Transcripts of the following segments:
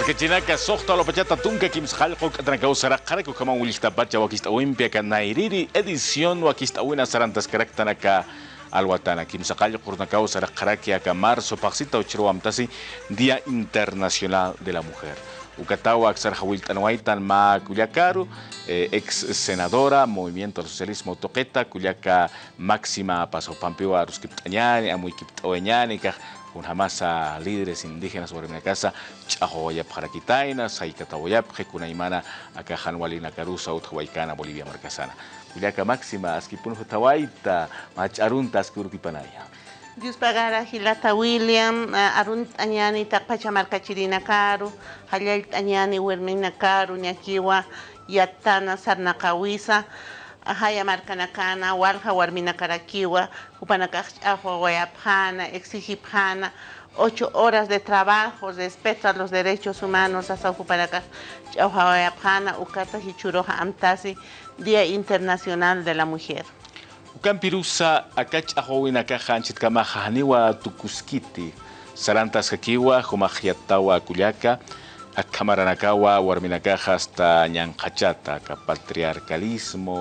Markachinaka soqta lopachata tunka kimsqalqu k'atrankaw saraqarayku kaman willtapacha wakist'awinpi nairiri edición wakist'awina sarantas karaktanaka alwatana kimsaqallu qurnakaw saraqaraki aka marzo paqsita uchirwamtasi Día Internacional de la Mujer. Ucatawa Xarjawiltanwaitan Ma Culiacaru, eh, ex senadora, Movimiento del Socialismo Toqueta, Culiaca máxima paso Pampiwa Ruskiptañani, Amuy Kiptaoñani, con jamás a líderes indígenas sobre mi casa, Chahoyap Jarakitaina, Saikatawoyap, Jekunaimana, acá Hanwalina Carusa, Uthuaicana, Bolivia Marcasana. Culiaca máxima, Askipun Hutawaita, Macharunta, Askuripanaya. Dios pagara Hilata William, Arun Añani, Tapachamarcachirina Caro, Hayal Añani, Wermina Caro, Ñakiwa, Yatana, Sarnakawisa, Ahaya Marcanacana, Walja, Warmina Caraquiwa, Upanacach, Ahuayapjana, Exigipjana, ocho horas de trabajo, respeto a los derechos humanos, hasta Ahuayapjana, Ukata Hichuroja Amtasi, Día Internacional de la Mujer. Ukampirusa akach ahowina kahanchit kama haniwa tukuskiti sarantas hakiwa humahyatawa kuliaka akamaranakawa warminakaja hasta ñanqachata aka patriarcalismo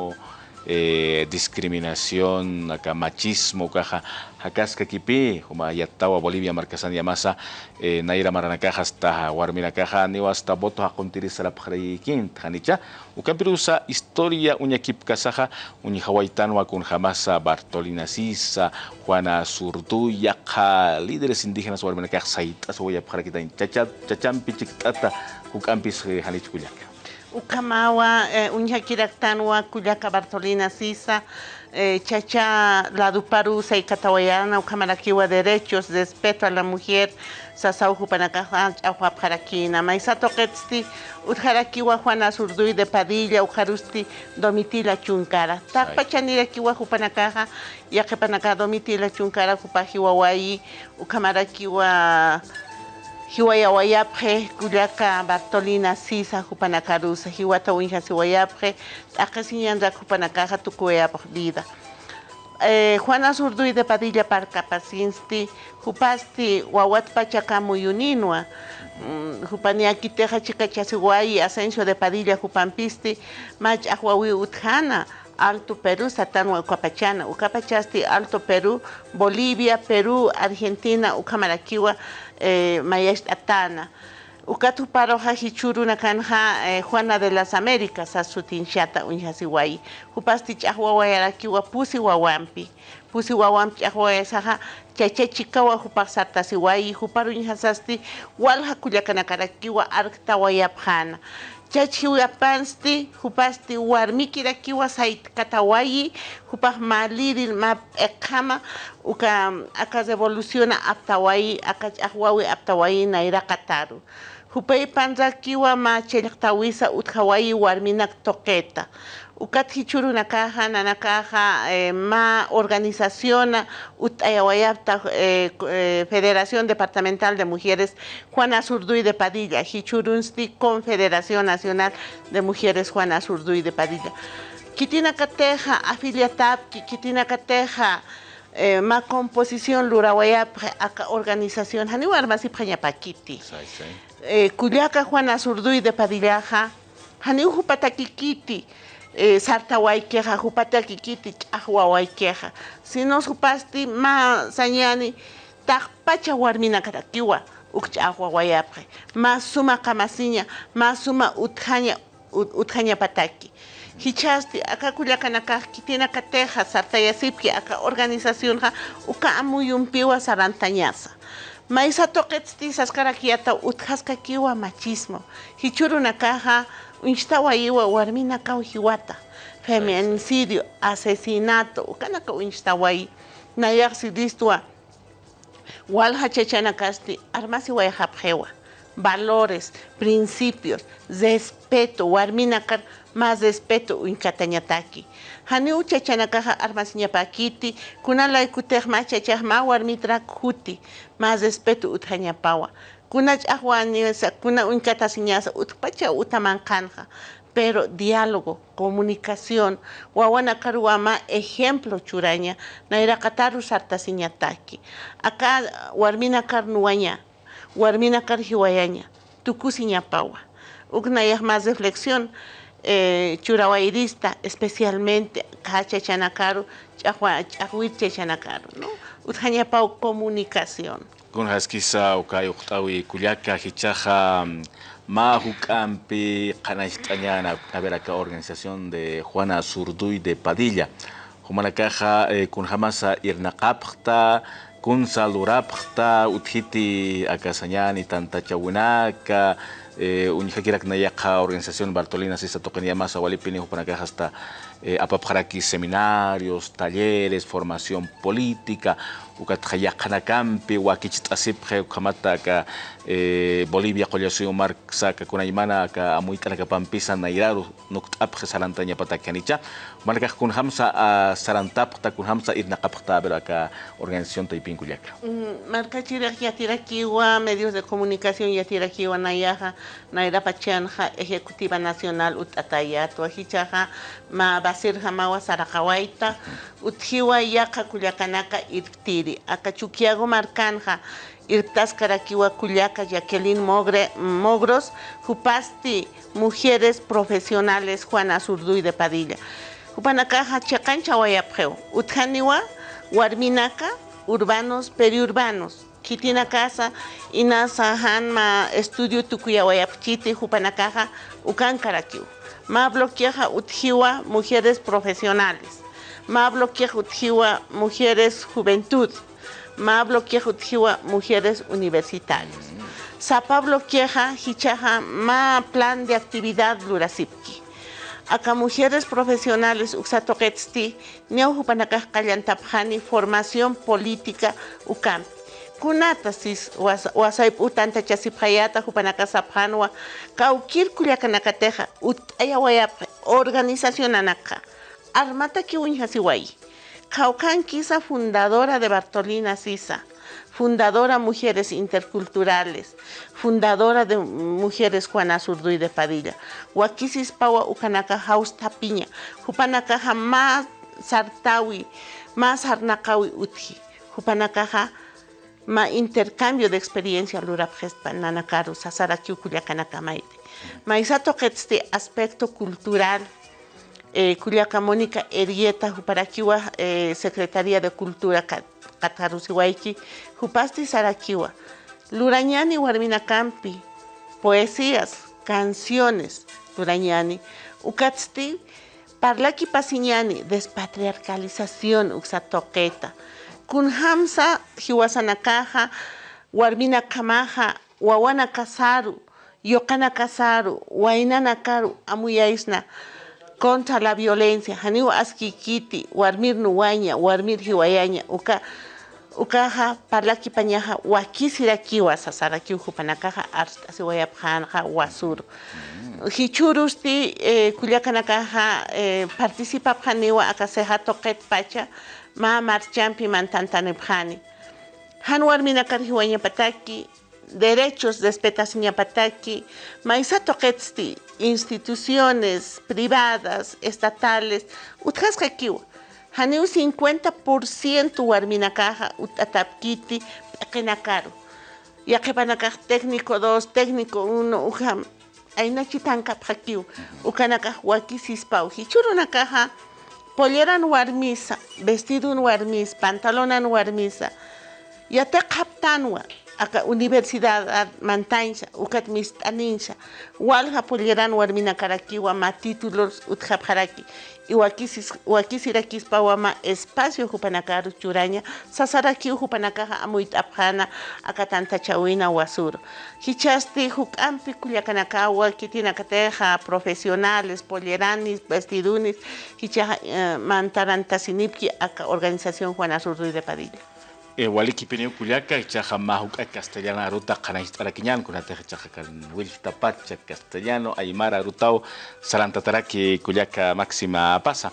eh, discriminación acá machismo caja hakasca kipi huma yattawa Bolivia marcasan yamasa eh, naira maranakaja hasta warmina caja niwa hasta voto hakuntiri salapjarikin tjanicha ukampirusa historia uñakip kasaja uñi hawaitanwa kun jamasa Bartolina Sisa Juana Zurduy yaqa líderes indígenas warmina caja saitas voy a pjarakitain chachampi chiktata hukampis hanichkullaka Ukamawa, eh, Uñaquiraktanwa, Cuyaca Bartolina Sisa, eh, Chacha Laduparu, Saicatawayana, Ukamarakiwa, Derechos, Respeto a la Mujer, Sasauju Panacaján, Ahuapjarakina, Maisato Ketsti, Utjarakiwa, Juana Zurduy de Padilla, Ujarusti, Domitila Chuncara. Takpachanirakiwa, Jupanakaja, Yakepanaka, Domitila Chuncara, Jupajiwawayi, Ukamarakiwa, hiwayawayapje kullaka Bartolina Sisa hupanakarusa hiwata winja vida Juana Zurduy de Padilla Parcapacinsti hupasti wawatpacha muyuninwa mm, hupaniakiteja chikachasiwai Asensio de Padilla hupampisti mach ahwawi utjana Alto Perú, Satanua, Ucapachana, Ucapachasti, Alto Perú, Bolivia, Perú, Argentina, Ucamaraquiwa, eh, Mayesh Atana. Ukatu paroja hichuru nakanja eh, Juana de las Américas, Asutinchata, Unjasiwai. Upasti chahwawayarakiwa pusi wawampi. Pusi wawampi chahwayasaja, chachechikawa hupaksartasiwai, huparu unjasasti, walja kuyakanakarakiwa arktawayapjana. chachiwapansti hupasti warmikira kiwa saykatawayi hupaj ma liril ma uka aka revoluciona aptawayi aka wawi aptawayi nayraqa taru hupay panrakiwa ma chellaqtawisa utqhawayi warminak toqeta. Ukat hichurunakaja nanakaja eh, ma organización utayawayapta eh, eh, Federación Departamental de Mujeres Juana Zurduy de Padilla. Hichurunsti Confederación Nacional de Mujeres Juana Zurduy de Padilla. Kitina kateja afiliatap kitina kateja eh, ma composición lurawayap aka organización haniwar masi pañapakiti eh, Culiaca Juana Zurduy de Padillaja haniuju patakikiti eh, sartaway queja jupata kikiti ch'aqwaway queja si no supasti ma sañani taqpacha warmina karakiwa uk ch'aqwawayapqa ma suma qamasiña ma suma utjaña utjaña pataki hichasti aka kullakanakaq kitina kateja sartayasipki aka organización ha uka amuyumpiwa sarantañasa Maisa toquetzti saskarakiata utjaska kiwa machismo. Hichurunakaja unchtawa iwa warmina kau hiwata. Feminicidio, asesinato, ukanaka unchtawai. Nayaksi listua. Walha chechanakasti, armasi wayajapjewa. Valores, principios, respeto, warminakar, más respeto unkatañataki. Hani uchachanakaja armasiñapakiti, kunalay kutejma chachajma warmitra kuti, más respeto utjañapawa. Kuna ch'ajwaniwasa, kuna unkatasiñasa, utpacha utamanqanja. Pero diálogo, comunicación, wawanakaruama ejemplo churaña, nairaqataru sartasiñataki. Acá warmina karnuwaña, warmina karjiwayaña. tukusiñapawa. Ugnayaj más reflexión, eh, churawairista, especialmente Kachachanakaru, Chahuirchachanakaru, ¿no? Utjañapau comunicación. Con haskisa ukay uqtawi kullaka hichaja ma huk'ampi qanaych'añana a ver acá organización de Juana Zurduy de Padilla humanakaja eh, kunhamasa irnaqapqta kunsa lurapqta uthiti akasañani tantachawinaka eh, unijakirak nayaqa organización Bartolina Sisa Toqenyamasa walipini hupanakaja hasta eh, seminarios, talleres, formación política, ukatjayaqanakampi wakichit'asipje ukamata ka eh, Bolivia qollasuyo marksa kakunaymana ka amuyt'anakapampisa nairaru nukt'apje sarantañapatakianicha manakaj kunhamsa a sarantapqta kunhamsa irnaqapqta pero aka organización taypin kullaka mm, markachiraj yatirakiwa medios de comunicación yatirakiwa nayaja nairapachanja ejecutiva nacional ut'atayato ajichaja ma basirja mawa saraqawaita utjiwa yaqa kullakanaka irtiri Aka Acachuquiago Marcanja, Irtas Caraquiwa Cuyaca, Jacqueline Mogros, Jupasti, Mujeres Profesionales, Juana Zurduy de Padilla. Jupanacaja, Chacancha, Guayapjeo, Utjaniwa, Huarminaca, Urbanos, Periurbanos. Kitina Casa, Inasa Hanma, Estudio Tucuya Guayapchiti, Jupanakaja, Ucan Caraquiu. Ma bloqueaja Utjiwa, Mujeres Profesionales. Mablo Utjiwa Mujeres Juventud, Mablo Utjiwa Mujeres Universitarias. Pablo Queja Hichaja Ma Plan de Actividad Lurasipki. Acá mujeres profesionales uxatoquetzti, neujupanakaj kallantapjani, formación política ukam. Kunata sis wasaip utanta chasipjayata jupanakasapjanwa, kaukir kuliakanakateja, utayawayap organización anaka. Armata Kiwin Hasiwai. Kaukan Kisa, fundadora de Bartolina Sisa, fundadora Mujeres Interculturales, fundadora de Mujeres Juana Zurduy de Padilla. Wakisis Pawa Ukanaka Haus Tapiña, Jupanaka más Sartawi, más Arnakawi Uti, Jupanaka ma intercambio de experiencia lura nanakaru sasara kiukuliakanakamaite. Maisato aspecto cultural eh, Culiaca Mónica Erieta, Juparaquiwa, eh, Secretaría de Cultura Catarusihuayqui, Jupasti Saraquiwa, Lurañani Campi, poesías, canciones, Lurañani, Ucatsti, Parlaki Pasiñani, despatriarcalización, Uxatoqueta, Kunhamsa, Jiwasanakaja, Warmina Kamaja, Wawana Kasaru, Yokana Kasaru, Wainana Karu, Amuyaisna, contra la violencia. Haniwa askikiti warmir nuwaña warmir hiwayaña uka ukaja parlaki pañaja wakisirakiwa sasarakiw hupanakaja artasiwayapjanja wasuru. Hichurusti eh, kullakanakaja eh, participapjaniwa akaseja toqet pacha ma marchampi mantantanipjani han warminakar hiwañapataki derechos de maisato ketsti, instituciones privadas, estatales, utjaskakiwa. Haneu 50% warminakaja utatapkiti pekenakaru. Yakepanakaj técnico 2, técnico 1, ujam. Aina chitanka pjakiu. Ukanakaj wakisispau. Hichurunakaja polleran warmisa, vestido warmis, pantalonan warmisa. Yate kaptanwa aka universidad mantainsa ukat mistaninsa walha pulleran warmina karakiwa ma títulos utjapjaraki y wakisirakispa wama espacio hupanakaru churaña sasaraki hupanakaja amuyt'apjana aka tantachawina wasuro hichasti huk'ampi kullakanakawa kitinakateja profesionales polleranis vestidunis hichaja eh, mantarantasinipki organización Juana Azurduy de Padilla waliki pineu kuliaka ichaja mahuka castellana aruta qanaych'arakiñan kunateja chaja kan willtapacha castellano aymara arutao salantataraki kuliaka máxima pasa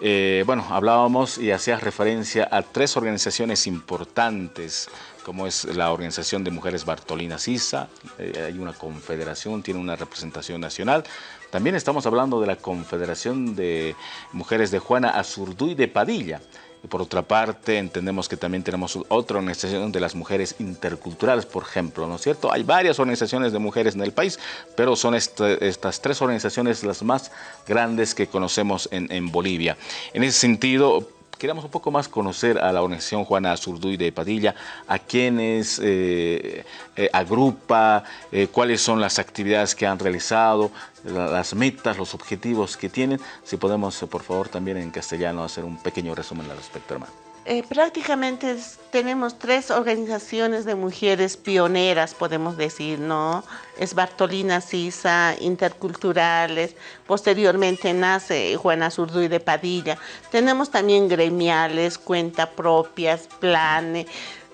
eh, bueno, hablábamos y hacías referencia a tres organizaciones importantes, como es la Organización de Mujeres Bartolina Sisa, eh, hay una confederación, tiene una representación nacional. También estamos hablando de la Confederación de Mujeres de Juana Azurduy de Padilla, por otra parte, entendemos que también tenemos otra organización de las mujeres interculturales, por ejemplo, ¿no es cierto? Hay varias organizaciones de mujeres en el país, pero son estas tres organizaciones las más grandes que conocemos en, en Bolivia. En ese sentido, queremos un poco más conocer a la organización Juana Zurduy de Padilla, a quiénes eh, eh, agrupa, eh, cuáles son las actividades que han realizado, las metas, los objetivos que tienen. Si podemos, por favor, también en castellano hacer un pequeño resumen al respecto, hermano. Eh, prácticamente tenemos tres organizaciones de mujeres pioneras, podemos decir, ¿no? Es Bartolina Sisa, Interculturales, posteriormente nace Juana Zurduy de Padilla. Tenemos también gremiales, cuenta propias, planes,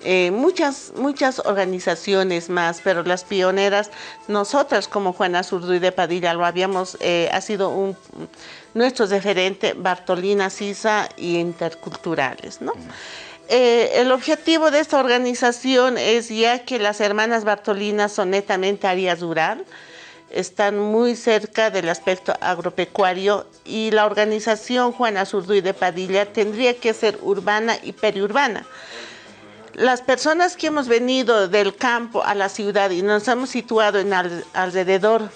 eh, muchas, muchas organizaciones más, pero las pioneras, nosotras como Juana Zurduy de Padilla lo habíamos, eh, ha sido un nuestro referente Bartolina Sisa y Interculturales. ¿no? Eh, el objetivo de esta organización es ya que las hermanas Bartolinas son netamente áreas rural, están muy cerca del aspecto agropecuario y la organización Juana Zurduy de Padilla tendría que ser urbana y periurbana. Las personas que hemos venido del campo a la ciudad y nos hemos situado en alrededor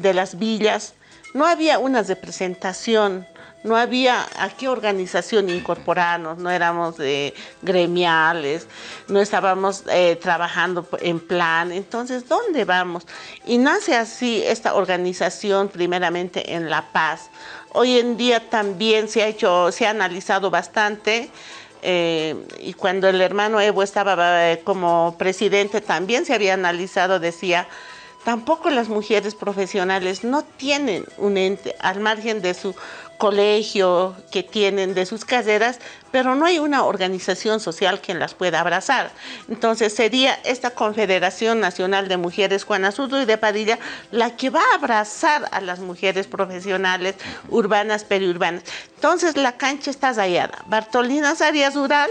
de las villas, no había una representación, no había a qué organización incorporarnos, no éramos de gremiales, no estábamos eh, trabajando en plan, entonces, ¿dónde vamos? Y nace así esta organización primeramente en La Paz. Hoy en día también se ha hecho, se ha analizado bastante, eh, y cuando el hermano Evo estaba eh, como presidente también se había analizado, decía, Tampoco las mujeres profesionales no tienen un ente al margen de su colegio que tienen, de sus carreras, pero no hay una organización social que las pueda abrazar. Entonces sería esta Confederación Nacional de Mujeres Juana y de Padilla la que va a abrazar a las mujeres profesionales urbanas, periurbanas. Entonces la cancha está rayada. Bartolina Arias Rural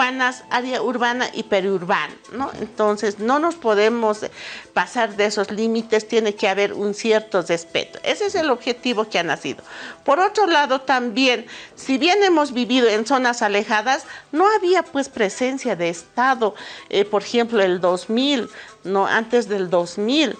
Área urbana y periurbana, ¿no? Entonces, no nos podemos pasar de esos límites, tiene que haber un cierto respeto. Ese es el objetivo que ha nacido. Por otro lado, también, si bien hemos vivido en zonas alejadas, no había pues presencia de Estado, eh, por ejemplo, el 2000, no antes del 2000.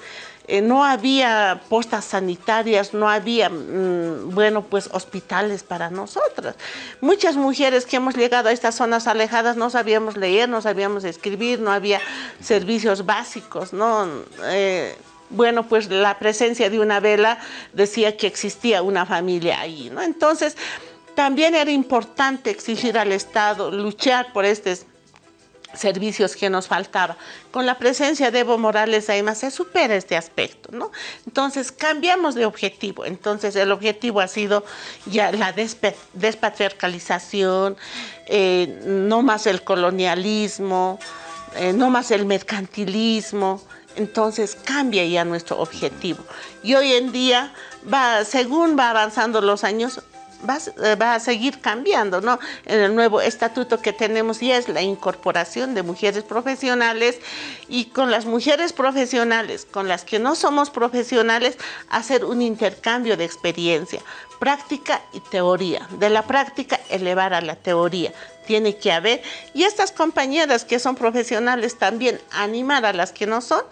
Eh, no había postas sanitarias, no había, mm, bueno, pues hospitales para nosotras. Muchas mujeres que hemos llegado a estas zonas alejadas no sabíamos leer, no sabíamos escribir, no había servicios básicos, ¿no? Eh, bueno, pues la presencia de una vela decía que existía una familia ahí, ¿no? Entonces, también era importante exigir al Estado luchar por este servicios que nos faltaba. Con la presencia de Evo Morales más se supera este aspecto, ¿no? Entonces cambiamos de objetivo. Entonces el objetivo ha sido ya la despatriarcalización, eh, no más el colonialismo, eh, no más el mercantilismo. Entonces cambia ya nuestro objetivo. Y hoy en día, va, según va avanzando los años, eh, va, a seguir cambiando, ¿no? En el nuevo estatuto que tenemos y es la incorporación de mujeres profesionales y con las mujeres profesionales, con las que no somos profesionales, hacer un intercambio de experiencia, práctica y teoría. De la práctica elevar a la teoría. Tiene que haber, y estas compañeras que son profesionales también animar a las que no son,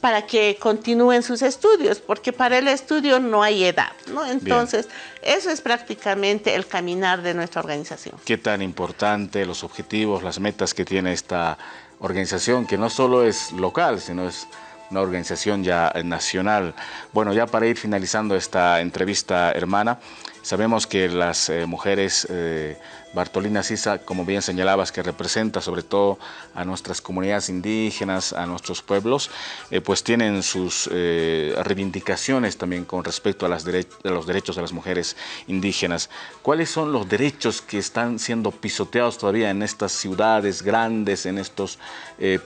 para que continúen sus estudios, porque para el estudio no hay edad, ¿no? Entonces, eso es prácticamente el caminar de nuestra organización. ¿Qué tan importante los objetivos, las metas que tiene esta organización, que no solo es local, sino es una organización ya nacional? Bueno, ya para ir finalizando esta entrevista, hermana, sabemos que las eh, mujeres... Eh, Bartolina Sisa, como bien señalabas, que representa sobre todo a nuestras comunidades indígenas, a nuestros pueblos, eh, pues tienen sus eh, reivindicaciones también con respecto a, los derechos de las mujeres indígenas. ¿Cuáles son los derechos que están siendo pisoteados todavía en estas ciudades grandes, en estos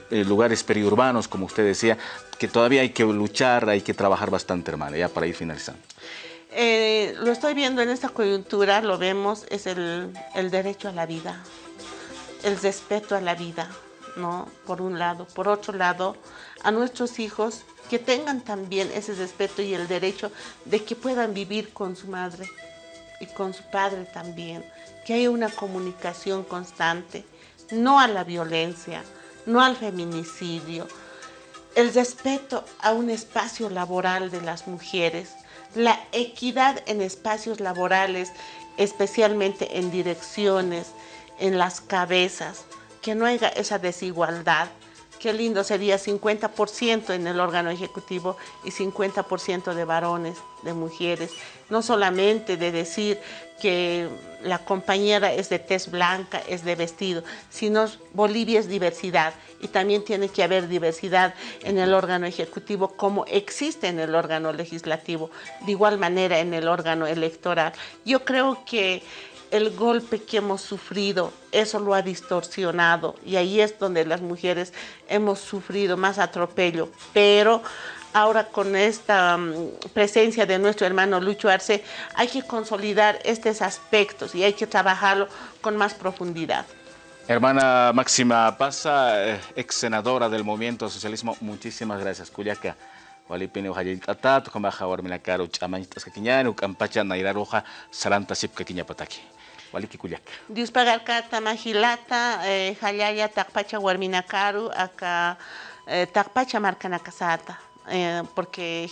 lugares periurbanos, como usted decía, que todavía hay que luchar, hay que trabajar bastante, hermana, ya para ir finalizando? Eh, lo estoy viendo en esta coyuntura, lo vemos, es el, derecho a la vida, el respeto a la vida, ¿no? Por un lado. Por otro lado, a nuestros hijos que tengan también ese respeto y el derecho de que puedan vivir con su madre y con su padre también, que haya una comunicación constante, no a la violencia, no al feminicidio, el respeto a un espacio laboral de las mujeres, la equidad en espacios laborales, especialmente en direcciones, en las cabezas, que no haya esa desigualdad. Qué lindo sería 50% en el órgano ejecutivo y 50% de varones, de mujeres. No solamente de decir que la compañera es de tez blanca, es de vestido, sino Bolivia es diversidad y también tiene que haber diversidad en el órgano ejecutivo como existe en el órgano legislativo, de igual manera en el órgano electoral. Yo creo que el golpe que hemos sufrido, eso lo ha distorsionado y ahí es donde las mujeres hemos sufrido más atropello, pero ahora con esta mm, presencia de nuestro hermano Lucho Arce, hay que consolidar estos aspectos y hay que trabajarlo con más profundidad. Hermana Máxima Pasa, eh, ex senadora del Movimiento Socialismo, muchísimas gracias. Cuyaca. Walipini ujallitatata kumaja warminakaru ch'amañitas kakiñani uk'ampacha nairaruja saranta sipka kiñapataki waliki kuyaka Diuspagarkata mahilata eh, hallalla takpacha warminakaru aka eh, eh, porque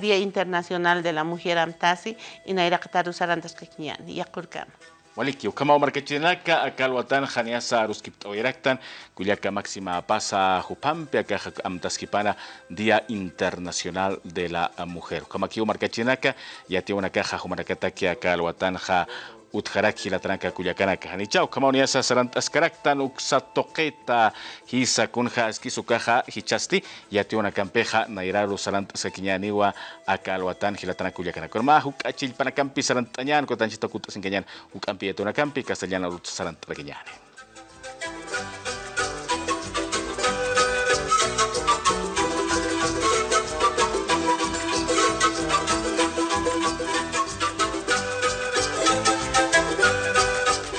Día Internacional de la Mujer Amtasi y. Waliki, ukama markachinaka, akalwatan janiasa máxima pasa jupampe, acá Día Internacional de la Mujer. Markachinaka, ya tiene una caja jumaracataki akalwatan ja utjaraki lataranka kullakana kajanichaw kamawniya sasaranta askaraktan hisa kunha askisu sukaha hichasti yatiwana kampeja nayraru saranta askakiñaniwa aka alwatanji lataranka kullakanakuna ma huk achillpanakampi sarantañan kotanchita kutasinkañan huk ampi kasaliana castellana saranta rakinyani.